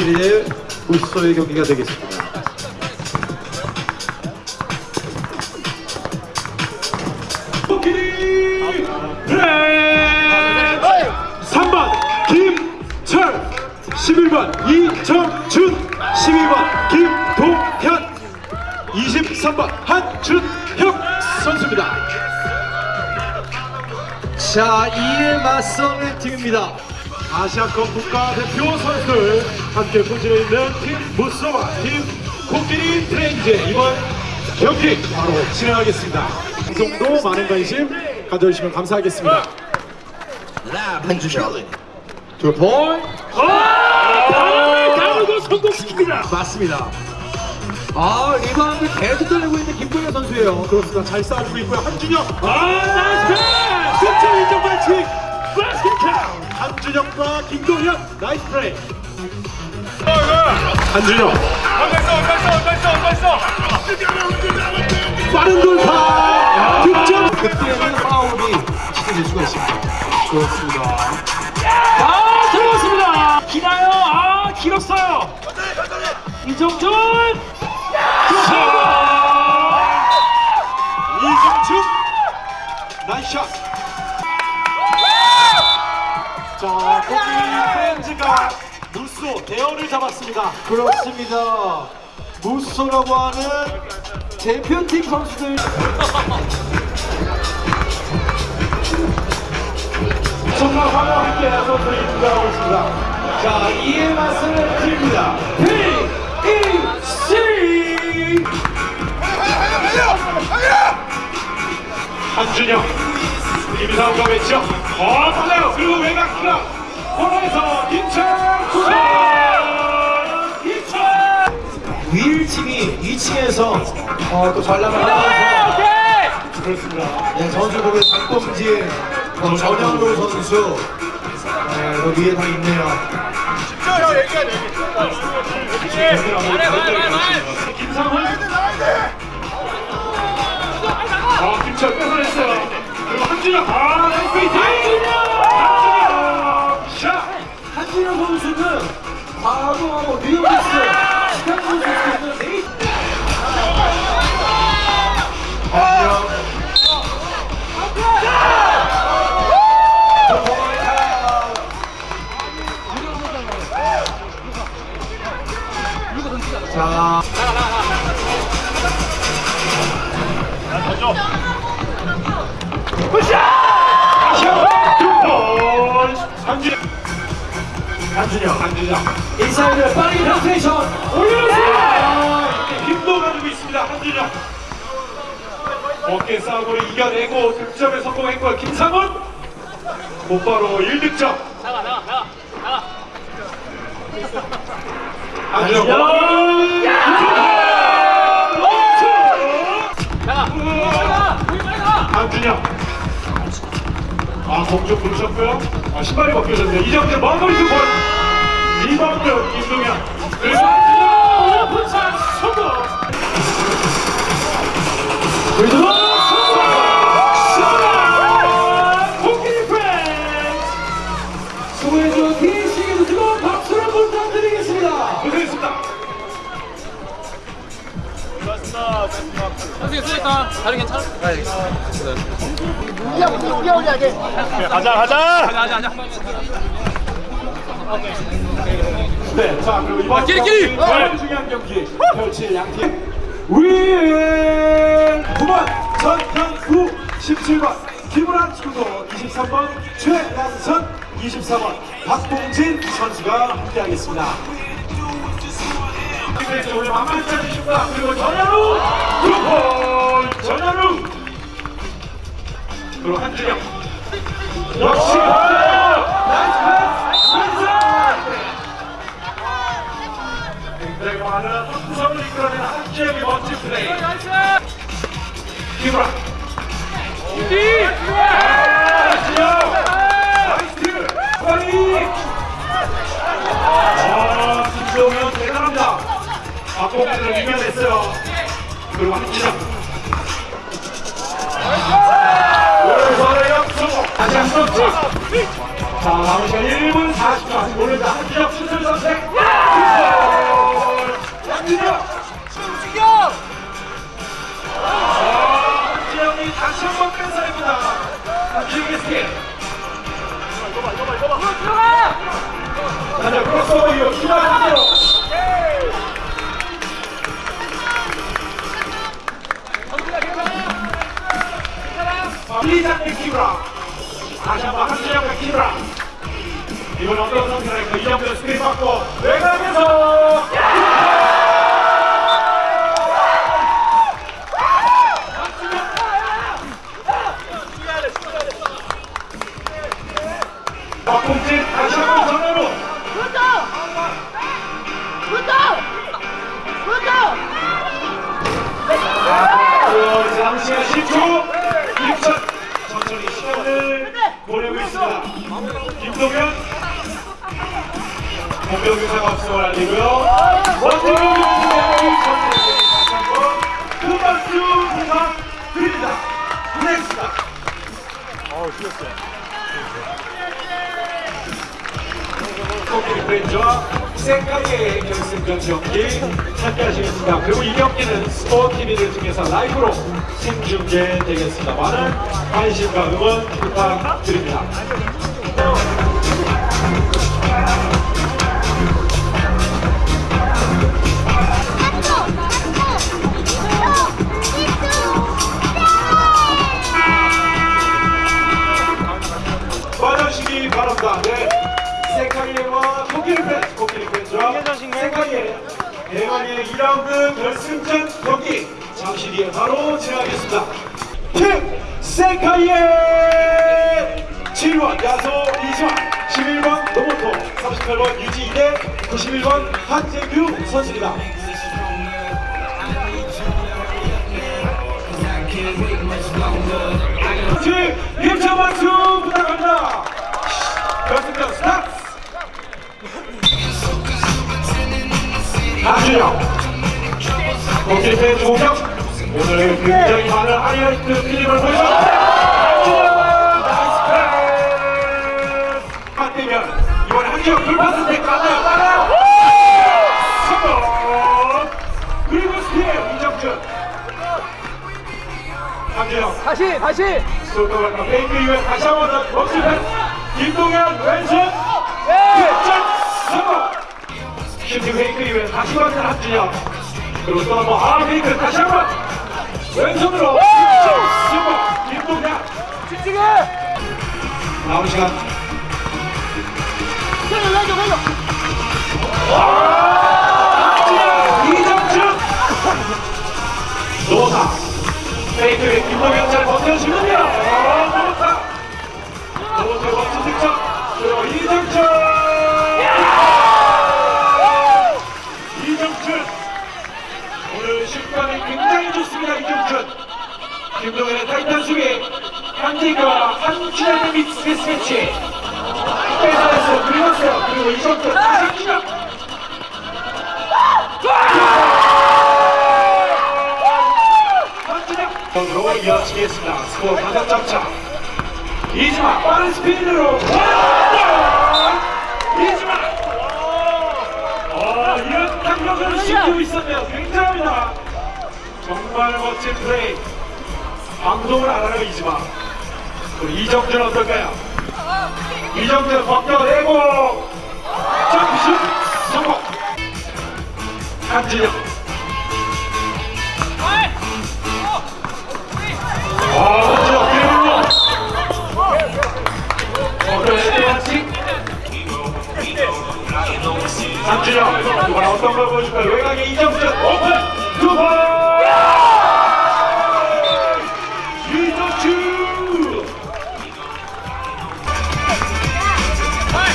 코끼리의 무쏘의 경기가 되겠습니다. 코끼리 프렌즈 3번 김철 11번 이정준 12번 김동현 23번 한준혁 선수입니다 자, 이에 맞서는 팀입니다. 아시아컵 국가대표 선수들 함께 포진해 있는 팀 무쏘와 팀 코끼리 프렌즈 이번 경기 바로 진행하겠습니다 방송도 많은 관심 가져주시면 감사하겠습니다 한주현. 두 볼. 바람을 가르고 성공시킵니다 맞습니다. 아, 리바운드 계속 달리고 있는 김동현 선수예요. 그렇습니다. 잘 쏴주고 있고요. 한준혁. 아, nice pass! 득점 인정 반칙. 바스켓 한준혁과 김동현 nice play. 한준혁. 빠른 돌파. 득점. 그때는 파울이 시켜질 수가 있습니다. 그렇습니다. 아 들어갔습니다 기나요 아 길었어요 이정준 이정준. 무쏘 대열을 잡았습니다. 그렇습니다. 무쏘라고 하는 대표팀 선수들. 정말 화려하게 선수들이 등장하고 있습니다. 자, 이에 맞서는 팀입니다. PEC! 한준영, 김상우가 맺죠. 어, 달려요. 그리고 외곽 기가 코너에서 인천 구선! 인천! 위일 팀이 2층에서 어, 또 전략을 하면서 그렇습니다. 네, 선수들의 장범진, 어, 전현우 선수 네, 그 위에 다 있네요. 김상훈. 아, 김철 뺏어냈어요. 그리고 한준영. 아, 나이스 페이트. 선수는 과거하고 뉴욕리스 시간 선수는 있습니다. 한준영. 어깨 싸움으로 이겨내고 득점에 성공했고요. 김상훈 곧바로 1득점. 한준영. 한준영. 아, 공좀 부르셨고요. 아, 신발이 벗겨졌네요. 이정재 마무리 두 번. 리바운드 김동현. 그리고 한준영 오픈샷 성공. 그리고 성공. 샷! 코끼리 프렌즈. 수고해준 PC에도 뜨거운 박수를 부탁드리겠습니다. 고생했습니다. 선생님 쓰니까 다른 괜찮아? 가자, 가자. 가자 가자 네, 자 그리고 이번 끼리끼리! 경기 정말 중요한 경기 펼칠 양팀 윈 9번 전현우 17번 김우란 친구 23번 최양선 24번 박봉진 선수가 함께하겠습니다. 오늘 만만치 않으십니다. 그리고 전현우 두번 전현우 그리고 한준영 역시 nice pass 굉장히 많은 구성을 이끌어낸 한지혁의 멋진 플레이. 김우라. 한지혁 움직여! 지영이 다시 한번 큰 사이보다. 길게 스킬. 어, 들어가! 가자 크로스오버 이어 출발하세요. 리장의 키우라. 다시 한번 한지영의 키우라. 이번 어떤 상태랄까. 이정도 스크린 받고 외곽에서. 남은 시간 10초 1초 천천히 시간을 보내고 있습니다. 김동현. 유사가 없음을 알리고요. 원태경 선수의 다시 한번 큰 박수 부탁드립니다. 고생했습니다. 코끼리 프렌즈와 생각의 결승전 경기 함께 하시겠습니다. 그리고 이 경기는 스포티비를 통해서 라이브로 생중계되겠습니다. 많은 관심과 응원 부탁드립니다. 91번 한재규 선수입니다. 팀 힘찬 박수 부탁합니다. 결승전 스타트! 안준영 공길팬 조경 오늘 굉장히 많은 하이라이트 패스 맞대면 이번에 한지영 돌파스 때가 다시 다시. 솔도가 페이크 이후에 다시 한 번 더 멈출 패스 김동현 왼손. 네 득점 성공. 슈팅 페이크 이후에 다시 받는 한준영 그리고 또 한번 아 페이크 다시 한번. 왼손으로 득점 성공. 김동현. 집중해. 남은 시간. 내려 내려 내려 페이크에 김동현 잘 좋습니다 이정준 김동현의 타이탄 수비 한지가 한준현의 믹스 패스매치 로 이어지겠습니다 스코어 다섯 점차 이지마 빠른 스피드로 이지마 어, 이런 강력을 시키고 있었네요. 굉장합니다. 정말 멋진 플레이. 방송을 안 하려 이지마. 이정준 어떨까요? 이정준 벗겨내고 점슛 성공. 한진영.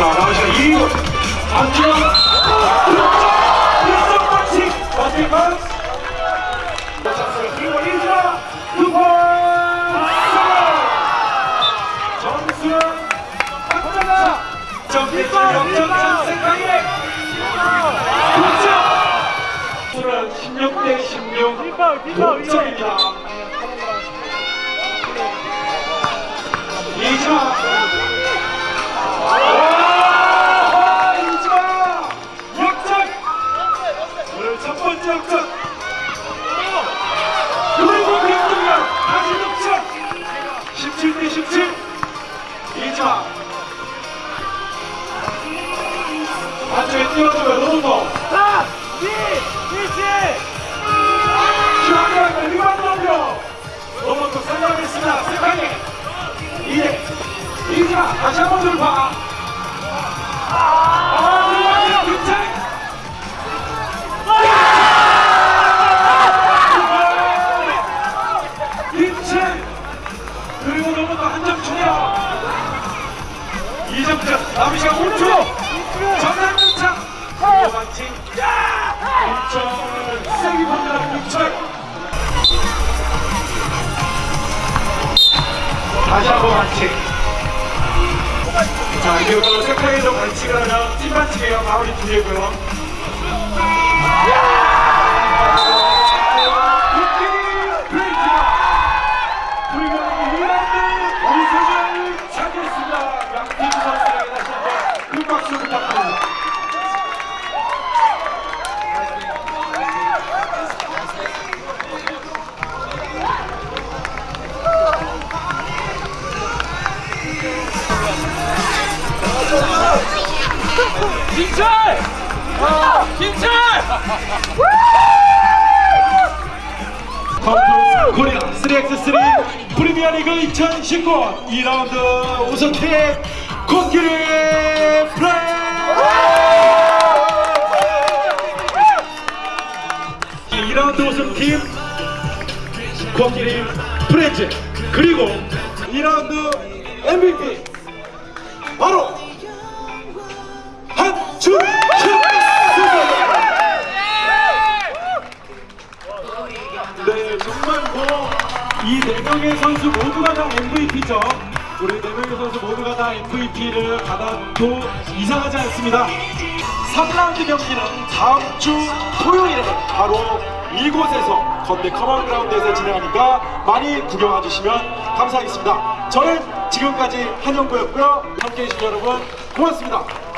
자 남은 시간 2분 삼준영 득점 반칙 반칙 반칙 그리고 이준아 두번 정수영 박정아 정대준 역전 생각에 득점 16 대 16 동점입니다 이지 발 찍어줘요 노동성 4 2 1 중앙대학교 다시 한번 돌파 자 이제부터 세카이로 반칙을 하면 팀 반칙이에요. 마무리 중이고요 김철! 김철! 컴투스 코리아 3x3 프리미어리그 2019 2라운드 우승팀 코끼리 프렌즈 2라운드 우승팀 코끼리 프렌즈 그리고 2라운드 MVP 바로 한준영 네, 정말 뭐 이 네 명의 선수 모두가 다 MVP죠. 우리 네 명의 선수 모두가 다 MVP를 받아도 이상하지 않습니다. 3라운드 경기는 다음 주 토요일에 바로 이곳에서 건대 커먼 그라운드에서 진행하니까 많이 구경해 주시면 감사하겠습니다. 저는 지금까지 한영구였고요. 함께 해 주신 여러분 고맙습니다.